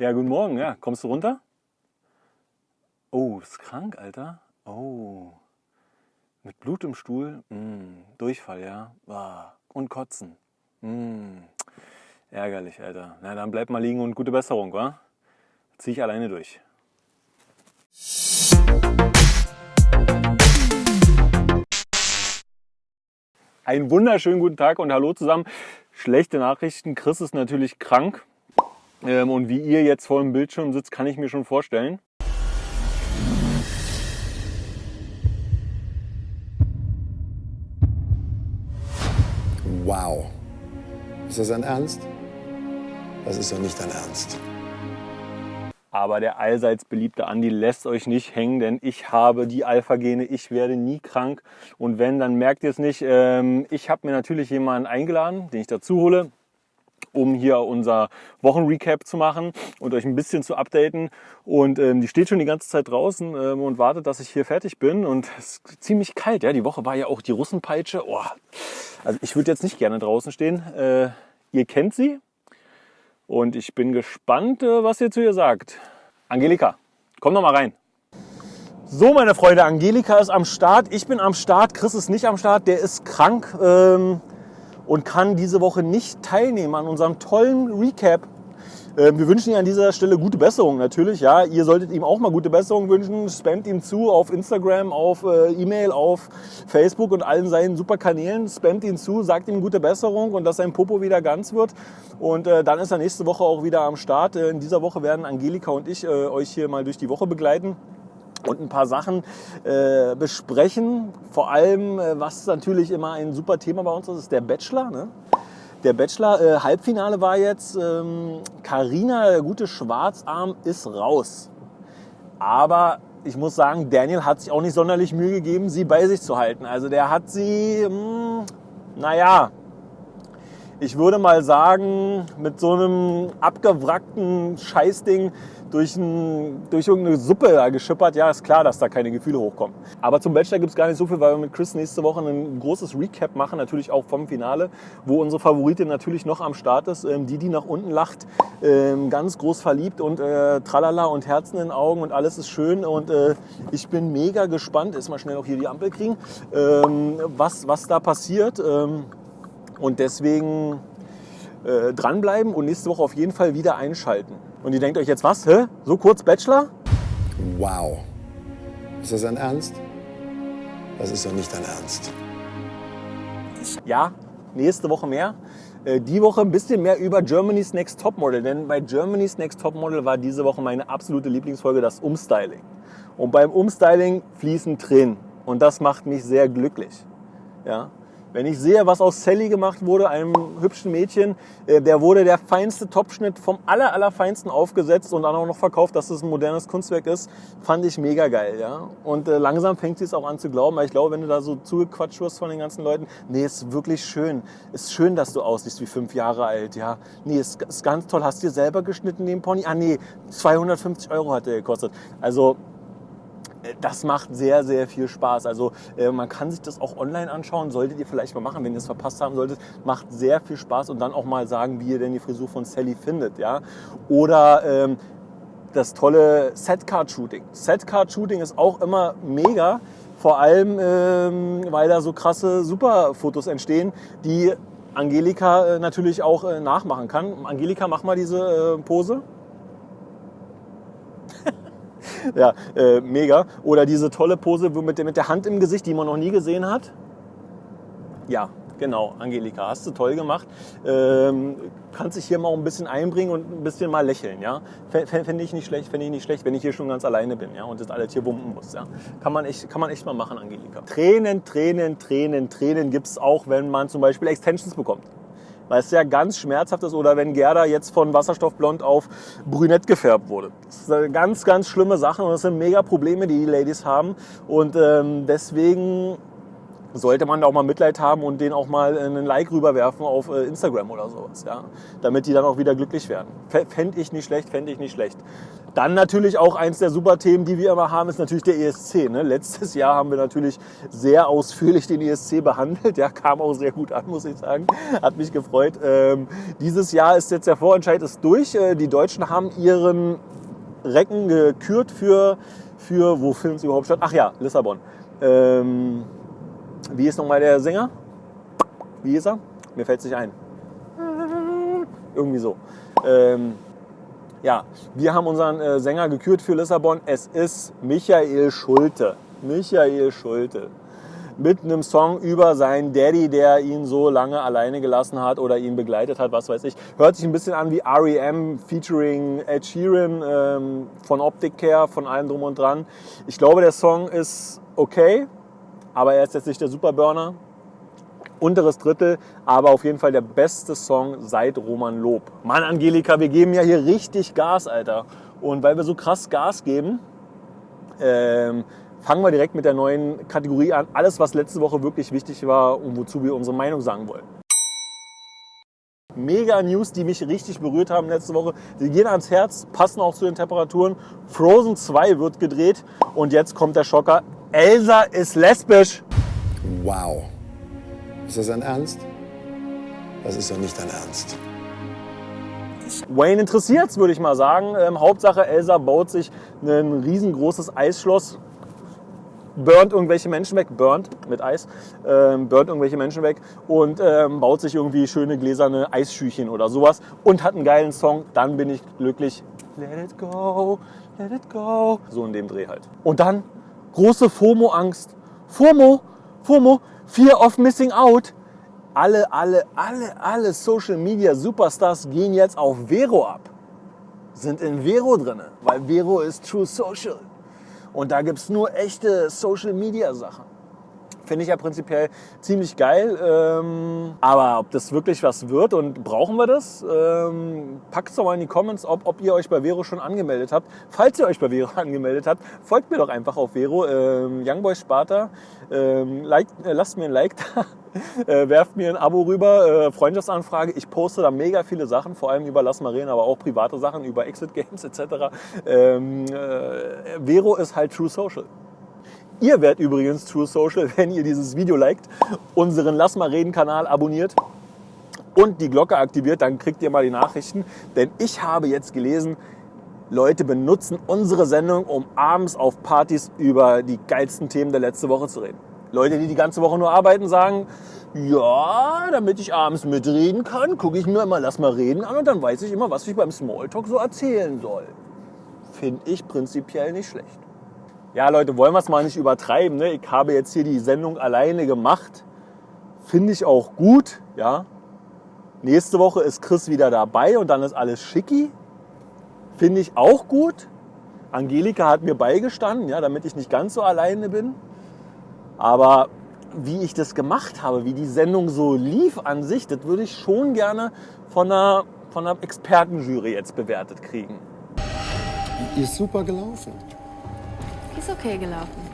Ja, guten Morgen. Ja, kommst du runter? Oh, ist krank, Alter. Oh. Mit Blut im Stuhl? Mm, Durchfall, ja. Ah, und Kotzen. Mm, ärgerlich, Alter. Na, dann bleib mal liegen und gute Besserung, wa? Zieh ich alleine durch. Einen wunderschönen guten Tag und hallo zusammen. Schlechte Nachrichten. Chris ist natürlich krank. Ähm, und wie ihr jetzt vor dem Bildschirm sitzt, kann ich mir schon vorstellen. Wow. Ist das ein Ernst? Das ist doch nicht dein Ernst. Aber der allseits beliebte Andi lässt euch nicht hängen, denn ich habe die Alpha-Gene, ich werde nie krank. Und wenn, dann merkt ihr es nicht. Ähm, ich habe mir natürlich jemanden eingeladen, den ich dazu hole um hier unser Wochenrecap zu machen und euch ein bisschen zu updaten. Und ähm, die steht schon die ganze Zeit draußen ähm, und wartet, dass ich hier fertig bin. Und es ist ziemlich kalt. Ja, die Woche war ja auch die Russenpeitsche. Oh. Also ich würde jetzt nicht gerne draußen stehen. Äh, ihr kennt sie. Und ich bin gespannt, äh, was ihr zu ihr sagt. Angelika, komm doch mal rein. So, meine Freunde, Angelika ist am Start. Ich bin am Start. Chris ist nicht am Start. Der ist krank. Ähm, und kann diese Woche nicht teilnehmen an unserem tollen Recap. Ähm, wir wünschen ihm an dieser Stelle gute Besserung natürlich. Ja, ihr solltet ihm auch mal gute Besserung wünschen. Spamt ihm zu auf Instagram, auf äh, E-Mail, auf Facebook und allen seinen super Kanälen. Spamt ihn zu, sagt ihm gute Besserung und dass sein Popo wieder ganz wird. Und äh, dann ist er nächste Woche auch wieder am Start. Äh, in dieser Woche werden Angelika und ich euch hier mal durch die Woche begleiten und ein paar Sachen äh, besprechen. Vor allem, äh, was natürlich immer ein super Thema bei uns ist, ist der Bachelor. Ne? Der Bachelor, äh, Halbfinale war jetzt, Karina, ähm, der gute Schwarzarm, ist raus. Aber ich muss sagen, Daniel hat sich auch nicht sonderlich Mühe gegeben, sie bei sich zu halten. Also der hat sie, mh, hm, naja, ich würde mal sagen, mit so einem abgewrackten Scheißding durch, ein, durch irgendeine Suppe da geschippert, ja, ist klar, dass da keine Gefühle hochkommen. Aber zum Bachelor gibt es gar nicht so viel, weil wir mit Chris nächste Woche ein großes Recap machen, natürlich auch vom Finale, wo unsere Favoritin natürlich noch am Start ist, ähm, die, die nach unten lacht, ähm, ganz groß verliebt und äh, tralala und Herzen in den Augen und alles ist schön und äh, ich bin mega gespannt, ist mal schnell auch hier die Ampel kriegen, ähm, was, was da passiert. Ähm, und deswegen äh, dranbleiben und nächste Woche auf jeden Fall wieder einschalten. Und ihr denkt euch jetzt, was? Hä? So kurz Bachelor? Wow. Ist das ein Ernst? Das ist doch nicht dein Ernst. Ja, nächste Woche mehr. Äh, die Woche ein bisschen mehr über Germany's Next Topmodel, denn bei Germany's Next Topmodel war diese Woche meine absolute Lieblingsfolge das Umstyling. Und beim Umstyling fließen Tränen und das macht mich sehr glücklich. Ja? Wenn ich sehe, was aus Sally gemacht wurde, einem hübschen Mädchen, äh, der wurde der feinste Topschnitt vom aller, allerfeinsten aufgesetzt und dann auch noch verkauft, dass es ein modernes Kunstwerk ist, fand ich mega geil. Ja? Und äh, langsam fängt sie es auch an zu glauben, weil ich glaube, wenn du da so zugequatscht wirst von den ganzen Leuten, nee, ist wirklich schön. Ist schön, dass du aussiehst wie fünf Jahre alt. Ja? Nee, ist, ist ganz toll. Hast du dir selber geschnitten, den Pony? Ah, nee, 250 Euro hat der gekostet. Also das macht sehr, sehr viel Spaß. Also äh, man kann sich das auch online anschauen, solltet ihr vielleicht mal machen, wenn ihr es verpasst haben solltet. Macht sehr viel Spaß und dann auch mal sagen, wie ihr denn die Frisur von Sally findet. Ja? Oder ähm, das tolle Setcard-Shooting. Setcard-Shooting ist auch immer mega, vor allem ähm, weil da so krasse Superfotos entstehen, die Angelika äh, natürlich auch äh, nachmachen kann. Angelika, mach mal diese äh, Pose. Ja, äh, mega. Oder diese tolle Pose mit der, mit der Hand im Gesicht, die man noch nie gesehen hat. Ja, genau, Angelika, hast du toll gemacht. Ähm, kannst dich hier mal ein bisschen einbringen und ein bisschen mal lächeln, ja. Fände ich nicht schlecht, fände ich nicht schlecht, wenn ich hier schon ganz alleine bin, ja, und das alles hier bumpen muss, ja. Kann man echt, kann man echt mal machen, Angelika. Tränen, Tränen, Tränen, Tränen gibt es auch, wenn man zum Beispiel Extensions bekommt weil es ja ganz schmerzhaft ist oder wenn Gerda jetzt von Wasserstoffblond auf brünett gefärbt wurde. Das eine ganz, ganz schlimme Sache und das sind mega Probleme, die die Ladies haben und ähm, deswegen sollte man da auch mal Mitleid haben und denen auch mal einen Like rüberwerfen auf äh, Instagram oder sowas, ja, damit die dann auch wieder glücklich werden. Fände ich nicht schlecht, fände ich nicht schlecht. Dann natürlich auch eins der super Themen, die wir immer haben, ist natürlich der ESC. Ne? Letztes Jahr haben wir natürlich sehr ausführlich den ESC behandelt. Der kam auch sehr gut an, muss ich sagen. Hat mich gefreut. Ähm, dieses Jahr ist jetzt der Vorentscheid ist durch. Äh, die Deutschen haben ihren Recken gekürt für, für wo findet es überhaupt statt? Ach ja, Lissabon. Ähm, wie ist nochmal der Sänger? Wie ist er? Mir fällt es nicht ein. Irgendwie so. Ähm, ja, wir haben unseren äh, Sänger gekürt für Lissabon. Es ist Michael Schulte. Michael Schulte. Mit einem Song über seinen Daddy, der ihn so lange alleine gelassen hat oder ihn begleitet hat, was weiß ich. Hört sich ein bisschen an wie R.E.M. featuring Ed Sheeran, ähm, von Optik her, von allem drum und dran. Ich glaube, der Song ist okay, aber er ist jetzt nicht der Superburner. Unteres Drittel, aber auf jeden Fall der beste Song seit Roman Lob. Mann, Angelika, wir geben ja hier richtig Gas, Alter. Und weil wir so krass Gas geben, ähm, fangen wir direkt mit der neuen Kategorie an. Alles, was letzte Woche wirklich wichtig war und wozu wir unsere Meinung sagen wollen. Mega News, die mich richtig berührt haben letzte Woche. Die gehen ans Herz, passen auch zu den Temperaturen. Frozen 2 wird gedreht und jetzt kommt der Schocker. Elsa ist lesbisch. Wow. Ist das ein Ernst? Das ist doch nicht dein Ernst. Wayne interessiert's, würde ich mal sagen. Ähm, Hauptsache, Elsa baut sich ein riesengroßes Eisschloss, burnt irgendwelche Menschen weg, burnt mit Eis, ähm, burnt irgendwelche Menschen weg und ähm, baut sich irgendwie schöne gläserne Eisschüchen oder sowas und hat einen geilen Song. Dann bin ich glücklich. Let it go, let it go. So in dem Dreh halt. Und dann große FOMO-Angst. FOMO, FOMO, Fear of Missing Out. Alle, alle, alle, alle Social Media Superstars gehen jetzt auf Vero ab. Sind in Vero drin, weil Vero ist True Social. Und da gibt es nur echte Social Media Sachen. Finde ich ja prinzipiell ziemlich geil. Ähm, aber ob das wirklich was wird und brauchen wir das? Ähm, Packt es doch mal in die Comments, ob, ob ihr euch bei Vero schon angemeldet habt. Falls ihr euch bei Vero angemeldet habt, folgt mir doch einfach auf Vero. Ähm, Youngboy Sparta. Ähm, like, äh, lasst mir ein Like da. Äh, werft mir ein Abo rüber, äh, Freundschaftsanfrage. Ich poste da mega viele Sachen, vor allem über Lass mal reden, aber auch private Sachen über Exit Games etc. Ähm, äh, Vero ist halt True Social. Ihr werdet übrigens True Social, wenn ihr dieses Video liked, unseren Lass mal reden Kanal abonniert und die Glocke aktiviert, dann kriegt ihr mal die Nachrichten. Denn ich habe jetzt gelesen, Leute benutzen unsere Sendung, um abends auf Partys über die geilsten Themen der letzten Woche zu reden. Leute, die die ganze Woche nur arbeiten, sagen, ja, damit ich abends mitreden kann, gucke ich mir mal Lass mal reden an und dann weiß ich immer, was ich beim Smalltalk so erzählen soll. Finde ich prinzipiell nicht schlecht. Ja, Leute, wollen wir es mal nicht übertreiben. Ne? Ich habe jetzt hier die Sendung alleine gemacht. Finde ich auch gut. Ja. Nächste Woche ist Chris wieder dabei und dann ist alles schicki. Finde ich auch gut. Angelika hat mir beigestanden, ja, damit ich nicht ganz so alleine bin. Aber wie ich das gemacht habe, wie die Sendung so lief an sich, das würde ich schon gerne von einer, von einer Expertenjury jetzt bewertet kriegen. Die ist super gelaufen ist okay gelaufen.